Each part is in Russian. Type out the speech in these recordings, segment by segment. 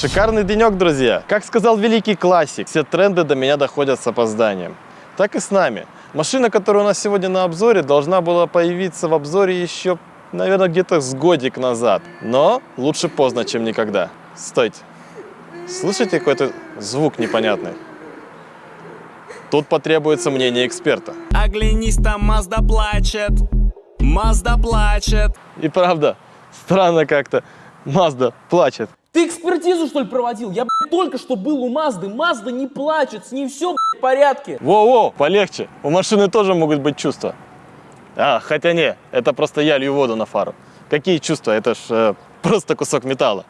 Шикарный денек, друзья! Как сказал великий классик, все тренды до меня доходят с опозданием. Так и с нами. Машина, которая у нас сегодня на обзоре, должна была появиться в обзоре еще, наверное, где-то с годик назад. Но лучше поздно, чем никогда. Стойте. Слышите какой-то звук непонятный? Тут потребуется мнение эксперта. Оглянись, там Мазда плачет. Мазда плачет. И правда, странно как-то. Мазда плачет. Ты экспертизу, что ли, проводил? Я, блядь, только что был у Мазды. Мазда не плачет, с ней все, блядь, в порядке. Воу-воу, полегче. У машины тоже могут быть чувства. А, хотя не, это просто я лью воду на фару. Какие чувства? Это ж э, просто кусок металла.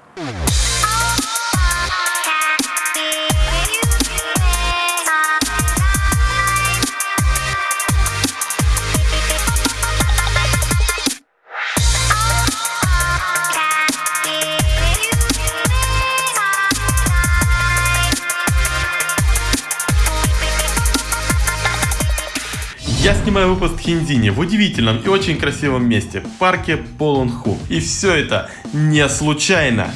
Я снимаю выпуск Хиндини в удивительном и очень красивом месте, в парке Полунху. И все это не случайно.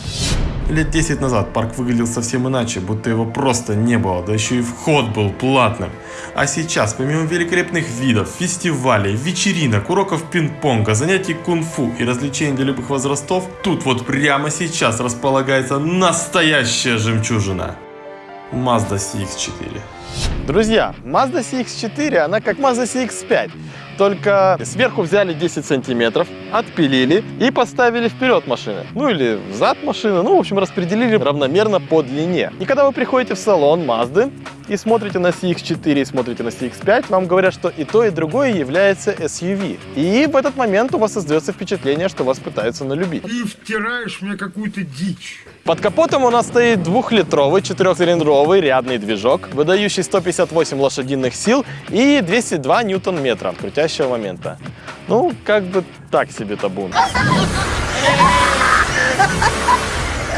Лет 10 назад парк выглядел совсем иначе, будто его просто не было, да еще и вход был платным. А сейчас, помимо великолепных видов, фестивалей, вечеринок, уроков пинг-понга, занятий кунг-фу и развлечений для любых возрастов, тут вот прямо сейчас располагается настоящая жемчужина. Mazda CX-4. Друзья, Mazda CX-4, она как Mazda CX-5, только сверху взяли 10 сантиметров, отпилили и поставили вперед машины. Ну или взад машины, ну в общем распределили равномерно по длине. И когда вы приходите в салон Mazda и смотрите на CX-4 и смотрите на CX-5, вам говорят, что и то, и другое является SUV. И в этот момент у вас создается впечатление, что вас пытаются налюбить. Ты втираешь мне какую-то дичь. Под капотом у нас стоит двухлитровый четырехцилиндровый рядный движок, выдающий 158 лошадиных сил и 202 ньютон-метра крутящего момента. Ну, как бы так себе табун.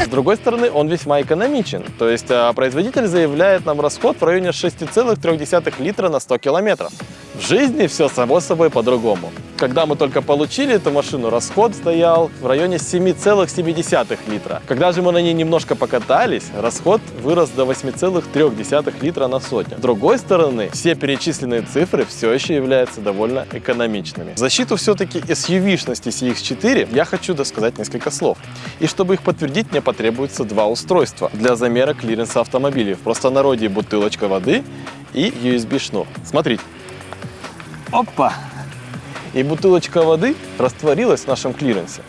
С другой стороны, он весьма экономичен. То есть а, производитель заявляет нам расход в районе 6,3 литра на 100 километров. В жизни все само собой по-другому. Когда мы только получили эту машину, расход стоял в районе 7,7 литра. Когда же мы на ней немножко покатались, расход вырос до 8,3 литра на сотню. С другой стороны, все перечисленные цифры все еще являются довольно экономичными. В защиту все-таки SUV-шности CX-4 я хочу досказать несколько слов. И чтобы их подтвердить, мне потребуется два устройства для замера клиренса автомобилей. В простонародье бутылочка воды и USB-шнур. Смотрите. Опа! И бутылочка воды растворилась в нашем клиренсе.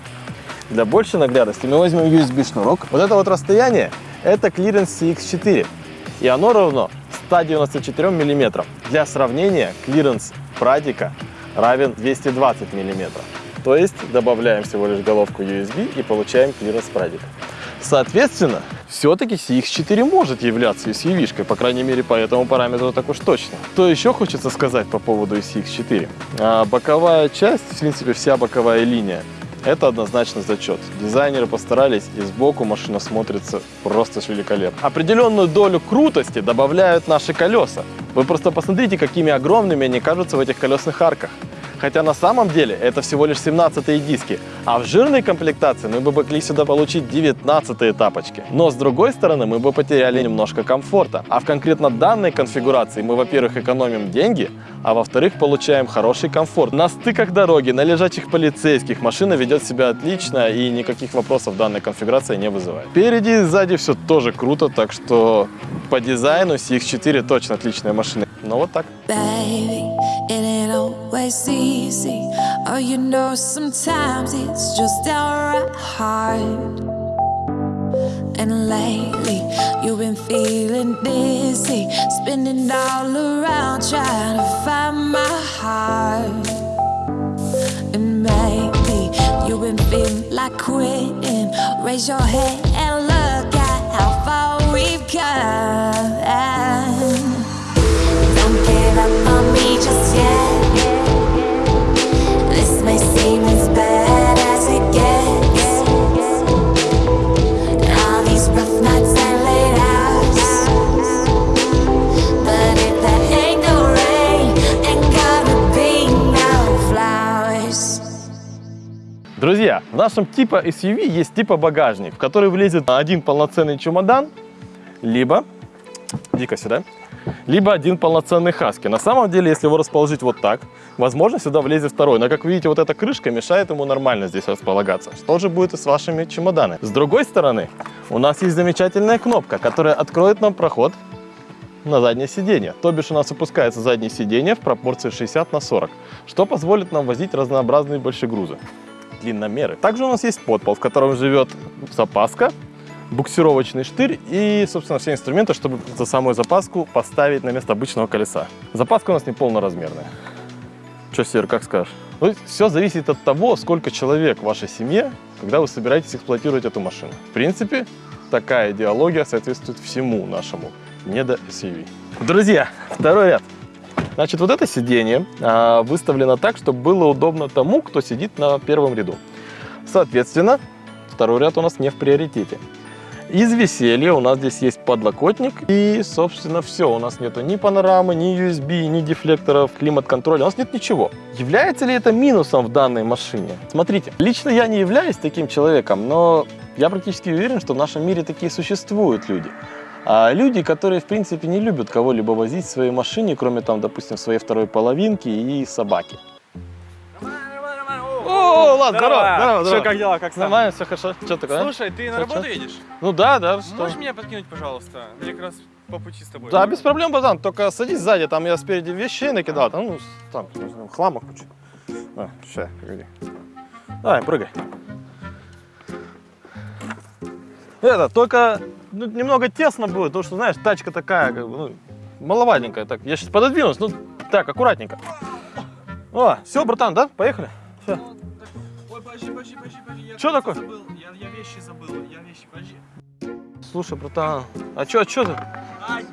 Для большей наглядности мы возьмем USB-шнурок. Вот это вот расстояние – это клиренс CX4. И оно равно 194 мм. Для сравнения, клиренс Прадика равен 220 мм. То есть добавляем всего лишь головку USB и получаем клиренс Прадика. Соответственно, все-таки CX4 может являться SUV-шкой, по крайней мере, по этому параметру так уж точно. Что еще хочется сказать по поводу CX4? А, боковая часть, в принципе, вся боковая линия, это однозначно зачет. Дизайнеры постарались, и сбоку машина смотрится просто великолепно. Определенную долю крутости добавляют наши колеса. Вы просто посмотрите, какими огромными они кажутся в этих колесных арках. Хотя на самом деле это всего лишь 17 диски, а в жирной комплектации мы бы могли сюда получить 19 тапочки. Но с другой стороны мы бы потеряли немножко комфорта. А в конкретно данной конфигурации мы, во-первых, экономим деньги, а во-вторых, получаем хороший комфорт. На стыках дороги, на лежачих полицейских машина ведет себя отлично и никаких вопросов данная конфигурация не вызывает. Впереди и сзади все тоже круто, так что по дизайну CX-4 точно отличная машина. Но вот так. Baby, it ain't always easy. Oh, you know, sometimes it's just downright hard. And lately, you've been feeling dizzy, spinning all around, trying to find my heart. And maybe you've been feeling like quitting. Raise your head Друзья, нашем типа SUV есть типа багажник, в который влезет один полноценный чемодан, либо, иди-ка сюда, либо один полноценный хаски. На самом деле, если его расположить вот так, возможно, сюда влезет второй. Но, как видите, вот эта крышка мешает ему нормально здесь располагаться. Что же будет и с вашими чемоданами? С другой стороны, у нас есть замечательная кнопка, которая откроет нам проход на заднее сиденье. То бишь у нас опускается заднее сиденье в пропорции 60 на 40, что позволит нам возить разнообразные большегрузы, длинномеры. Также у нас есть подпол, в котором живет запаска, буксировочный штырь и, собственно, все инструменты, чтобы за самую запаску поставить на место обычного колеса. Запаска у нас не полноразмерная. Что, Сер, как скажешь? Ну, все зависит от того, сколько человек в вашей семье, когда вы собираетесь эксплуатировать эту машину. В принципе, такая идеология соответствует всему нашему недо SUV. Друзья, второй ряд. Значит, вот это сиденье а, выставлено так, чтобы было удобно тому, кто сидит на первом ряду. Соответственно, второй ряд у нас не в приоритете. Из веселья у нас здесь есть подлокотник и, собственно, все. У нас нету ни панорамы, ни USB, ни дефлекторов, климат-контроля. У нас нет ничего. Является ли это минусом в данной машине? Смотрите, лично я не являюсь таким человеком, но я практически уверен, что в нашем мире такие существуют люди. А люди, которые, в принципе, не любят кого-либо возить в своей машине, кроме, там, допустим, своей второй половинки и собаки. О, ладно, здорово, здорово, Что, здорово. как дела, как? Нормально, все хорошо. Что такое? а? Слушай, ты на работу едешь? Ну да, да, что? Можешь меня подкинуть, пожалуйста? Мне как раз по пути с тобой. Да, без проблем, братан. Только садись сзади, там я спереди вещей накидал. Там, ну, там, хлама куча. А, сейчас, погоди. Давай, прыгай. Это, только ну, немного тесно будет, потому что, знаешь, тачка такая, как бы, ну, маловатенькая. Так, я сейчас пододвинусь, ну, так, аккуратненько. О, все, братан, да? Поехали? Все. Ой, подожди, подожди, подожди, подожди. Я Чё такое? Забыл. Я, я вещи забыл, я вещи, подожди. Слушай, братан, а чё, а чё ты? Ай!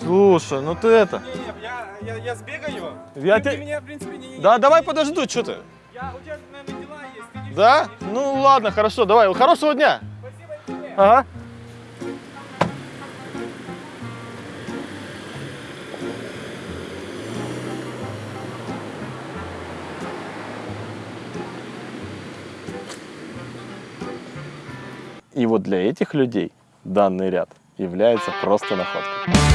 Слушай, ну ты это... Не, не, я, я, я сбегаю. Я ты, те- ты меня, в принципе, не... не- Да, давай подожду, что ты? Я, у тебя, наверное, дела есть. Не Да? не- Ну ладно, хорошо, давай. Хорошего дня. Ага. И вот для этих людей данный ряд является просто находкой.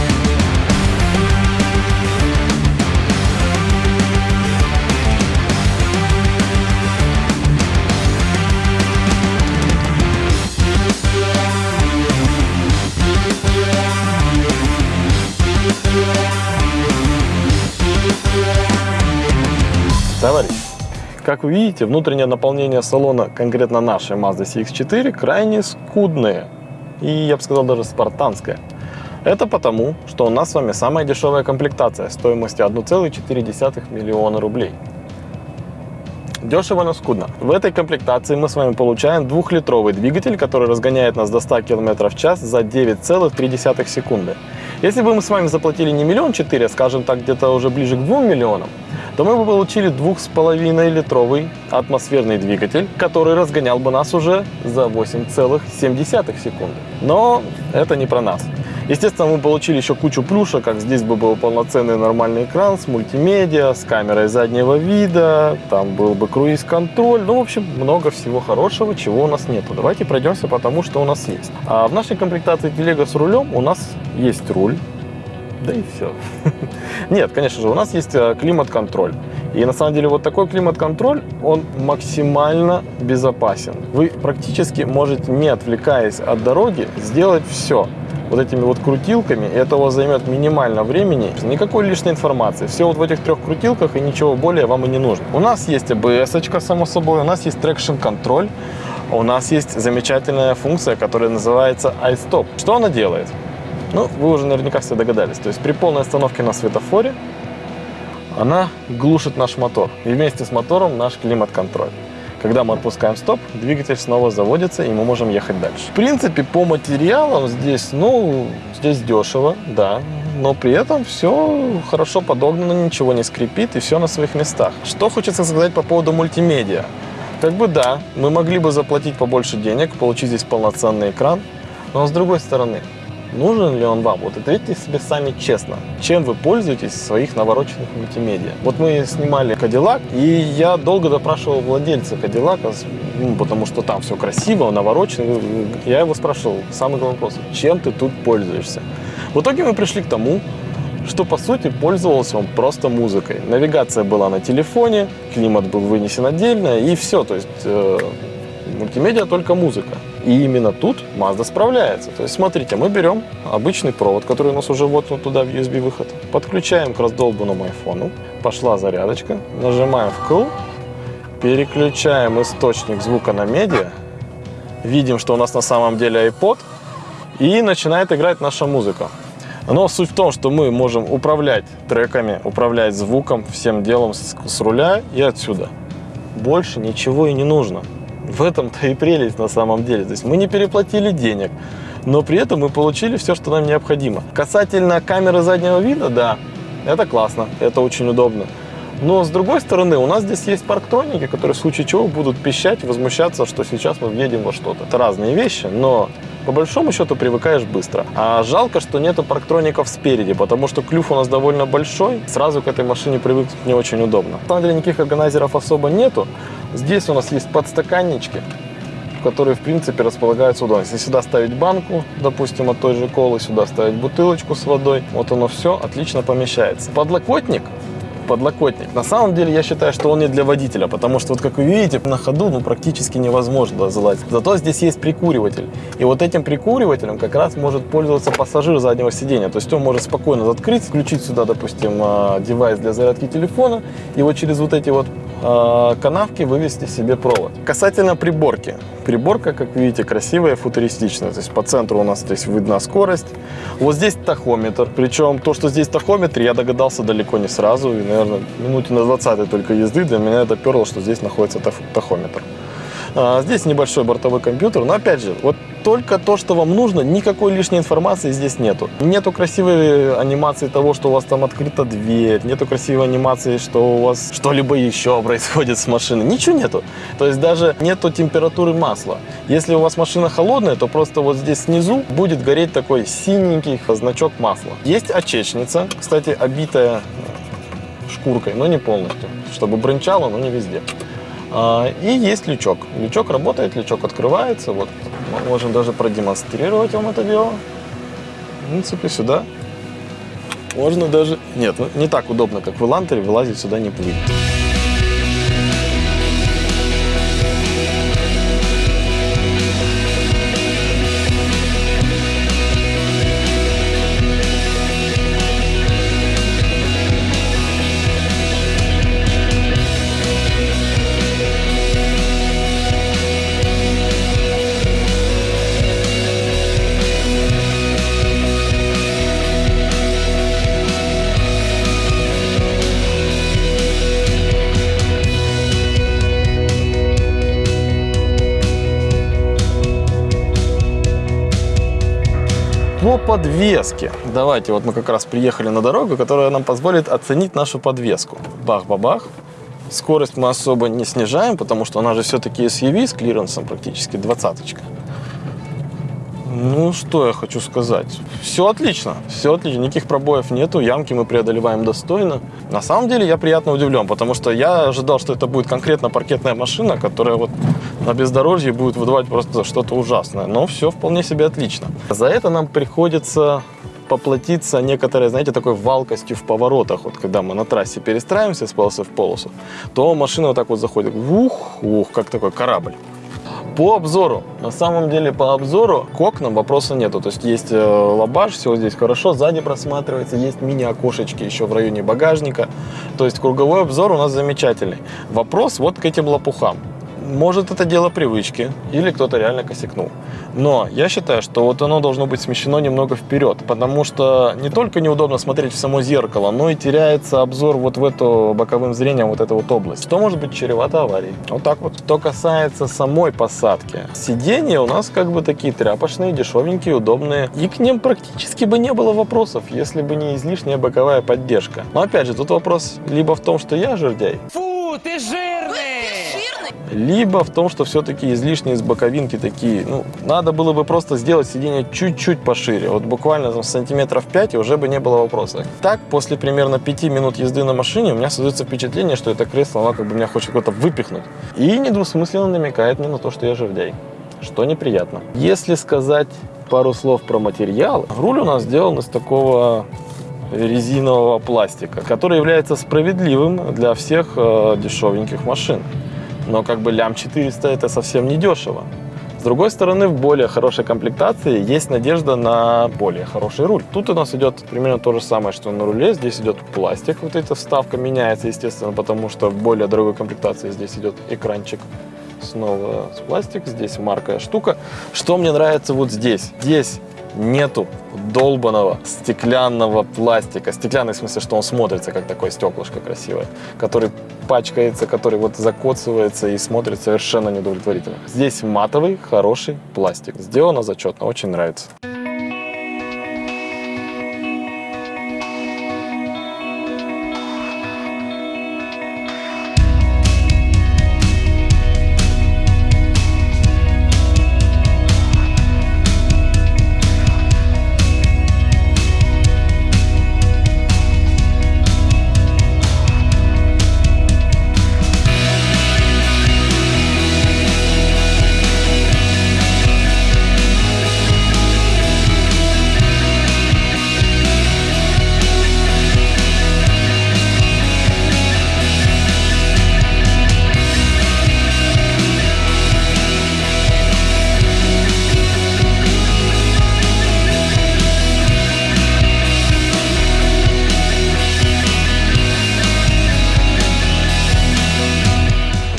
Товарищ, как вы видите, внутреннее наполнение салона конкретно нашей Mazda CX-4 крайне скудное. И, я бы сказал, даже спартанское. Это потому, что у нас с вами самая дешевая комплектация стоимостью 1,4 миллиона рублей. Дешево, но скудно. В этой комплектации мы с вами получаем двухлитровый двигатель, который разгоняет нас до 100 км в час за 9,3 секунды. Если бы мы с вами заплатили не миллион четыре, скажем так, где-то уже ближе к 2 миллионам, то мы бы получили 2,5 литровый атмосферный двигатель, который разгонял бы нас уже за 8,7 секунды. Но это не про нас. Естественно, мы получили еще кучу плюшек, как здесь бы был полноценный нормальный экран с мультимедиа, с камерой заднего вида, там был бы круиз-контроль, ну, в общем, много всего хорошего, чего у нас нету. Давайте пройдемся по тому, что у нас есть. А в нашей комплектации телега с рулем у нас есть руль, да и все. Нет, конечно же, у нас есть э, климат-контроль. И на самом деле вот такой климат-контроль, он максимально безопасен. Вы практически можете, не отвлекаясь от дороги, сделать все вот этими вот крутилками, и это у вас займет минимально времени, никакой лишней информации. Все вот в этих трех крутилках и ничего более вам и не нужно. У нас есть ABS, само собой, у нас есть traction control, у нас есть замечательная функция, которая называется iStop. Что она делает? Ну, вы уже наверняка все догадались. То есть при полной остановке на светофоре она глушит наш мотор. И вместе с мотором наш климат-контроль. Когда мы отпускаем стоп, двигатель снова заводится, и мы можем ехать дальше. В принципе, по материалам здесь, ну, здесь дешево, да, но при этом все хорошо подогнано, ничего не скрипит, и все на своих местах. Что хочется сказать по поводу мультимедиа? Как бы да, мы могли бы заплатить побольше денег, получить здесь полноценный экран, но с другой стороны, Нужен ли он вам? Вот ответьте себе сами честно. Чем вы пользуетесь в своих навороченных мультимедиа? Вот мы снимали Кадиллак, и я долго допрашивал владельца Кадиллака, ну, потому что там все красиво, наворочено. Я его спрашивал, самый главный вопрос, чем ты тут пользуешься? В итоге мы пришли к тому, что по сути пользовался он просто музыкой. Навигация была на телефоне, климат был вынесен отдельно и все. То есть э, мультимедиа только музыка. И именно тут Mazda справляется. То есть смотрите, мы берем обычный провод, который у нас уже вот туда в USB выход, подключаем к раздолбанному айфону, пошла зарядочка, нажимаем вкл, переключаем источник звука на медиа, видим, что у нас на самом деле iPod, и начинает играть наша музыка. Но суть в том, что мы можем управлять треками, управлять звуком, всем делом с, с руля и отсюда. Больше ничего и не нужно. В этом-то и прелесть на самом деле. То есть мы не переплатили денег, но при этом мы получили все, что нам необходимо. Касательно камеры заднего вида, да, это классно, это очень удобно. Но с другой стороны, у нас здесь есть парктроники, которые в случае чего будут пищать, возмущаться, что сейчас мы въедем во что-то. Это разные вещи, но по большому счету привыкаешь быстро. А жалко, что нету парктроников спереди, потому что клюв у нас довольно большой, сразу к этой машине привыкнуть не очень удобно. На самом деле никаких органайзеров особо нету. Здесь у нас есть подстаканнички, которые, в принципе, располагаются удобно. Если сюда ставить банку, допустим, от той же колы, сюда ставить бутылочку с водой, вот оно все отлично помещается. Подлокотник подлокотник. На самом деле я считаю, что он не для водителя, потому что вот как вы видите, на ходу ну, практически невозможно залазить. Зато здесь есть прикуриватель. И вот этим прикуривателем как раз может пользоваться пассажир заднего сидения. То есть он может спокойно открыть, включить сюда, допустим, а, девайс для зарядки телефона и вот через вот эти вот а, канавки вывести себе провод. Касательно приборки. Приборка, как видите, красивая, футуристичная. То есть по центру у нас здесь видна скорость. Вот здесь тахометр. Причем то, что здесь тахометр, я догадался далеко не сразу. И, наверное, минуте на 20 только езды для меня это перло, что здесь находится тах- тахометр. А, Здесь небольшой бортовой компьютер, но опять же, вот только то, что вам нужно, никакой лишней информации здесь нету. Нету красивой анимации того, что у вас там открыта дверь, нету красивой анимации, что у вас что-либо еще происходит с машиной. Ничего нету. То есть даже нету температуры масла. Если у вас машина холодная, то просто вот здесь снизу будет гореть такой синенький значок масла. Есть очечница, кстати, обитая шкуркой, но не полностью, чтобы брынчало, но не везде. А, И есть лючок. Лючок работает, лючок открывается. Вот мы можем даже продемонстрировать вам это дело. В принципе, сюда можно даже... Нет, ну, не так удобно, как в Элантере, вылазить сюда не будет. По подвеске. Давайте, вот мы как раз приехали на дорогу, которая нам позволит оценить нашу подвеску. Бах-бабах. Скорость мы особо не снижаем, потому что она же все-таки SUV с клиренсом практически двадцаточка. Ну, что я хочу сказать. Все отлично, все отлично, никаких пробоев нету, ямки мы преодолеваем достойно. На самом деле я приятно удивлен, потому что я ожидал, что это будет конкретно паркетная машина, которая вот на бездорожье будет выдавать просто что-то ужасное. Но все вполне себе отлично. За это нам приходится поплатиться некоторой, знаете, такой валкостью в поворотах. Вот когда мы на трассе перестраиваемся с полосы в полосу, то машина вот так вот заходит. Ух, ух, как такой корабль. По обзору. На самом деле по обзору к окнам вопроса нету. То есть есть э, лобаш, все здесь хорошо, сзади просматривается, есть мини-окошечки еще в районе багажника. То есть круговой обзор у нас замечательный. Вопрос вот к этим лопухам. Может это дело привычки или кто-то реально косякнул. Но я считаю, что вот оно должно быть смещено немного вперед, потому что не только неудобно смотреть в само зеркало, но и теряется обзор вот в эту боковым зрением вот эту вот область, что может быть чревато аварией. Вот так вот. Что касается самой посадки, сиденья у нас как бы такие тряпочные, дешевенькие, удобные, и к ним практически бы не было вопросов, если бы не излишняя боковая поддержка. Но опять же, тут вопрос либо в том, что я жердяй, Фу, ты жирный! Либо в том, что все-таки излишние из боковинки такие, ну, надо было бы просто сделать сиденье чуть-чуть пошире, вот буквально там, сантиметров 5, и уже бы не было вопроса. Так, после примерно 5 минут езды на машине, у меня создается впечатление, что это кресло, оно как бы меня хочет куда-то выпихнуть. И недвусмысленно намекает мне на то, что я жердяй, что неприятно. Если сказать пару слов про материал, руль у нас сделан из такого резинового пластика, который является справедливым для всех э, дешевеньких машин. Но как бы лям 400 это совсем не дешево. С другой стороны, в более хорошей комплектации есть надежда на более хороший руль. Тут у нас идет примерно то же самое, что на руле. Здесь идет пластик, вот эта вставка меняется, естественно, потому что в более дорогой комплектации здесь идет экранчик снова с пластик, здесь маркая штука. Что мне нравится вот здесь? Здесь нету долбанного стеклянного пластика. Стеклянный в смысле, что он смотрится как такое стеклышко красивое, который пачкается, который вот закоцывается и смотрит совершенно неудовлетворительно. Здесь матовый, хороший пластик. Сделано зачетно, очень нравится.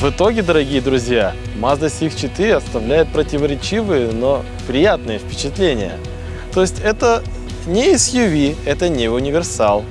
В итоге, дорогие друзья, Mazda CX-4 оставляет противоречивые, но приятные впечатления. То есть это не SUV, это не универсал,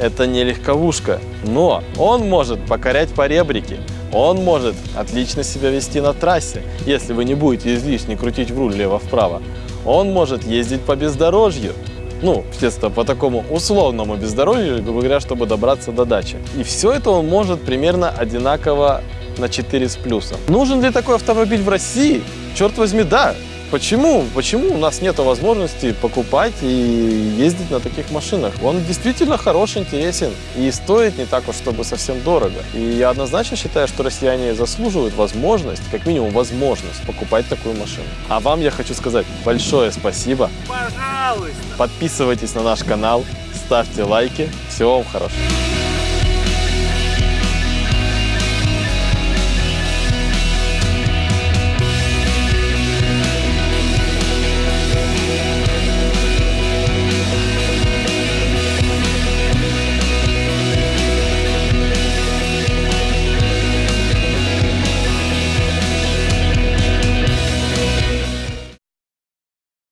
это не легковушка, но он может покорять поребрики, он может отлично себя вести на трассе, если вы не будете излишне крутить в руль лево-вправо. Он может ездить по бездорожью, ну, естественно, по такому условному бездорожью, грубо говоря, чтобы добраться до дачи. И все это он может примерно одинаково на 4 с плюсом. Нужен ли такой автомобиль в России? Черт возьми, да. Почему? Почему у нас нет возможности покупать и ездить на таких машинах? Он действительно хорош, интересен и стоит не так уж, чтобы совсем дорого. И я однозначно считаю, что россияне заслуживают возможность, как минимум возможность, покупать такую машину. А вам я хочу сказать большое спасибо. Пожалуйста. Подписывайтесь на наш канал, ставьте лайки. Всего вам хорошего.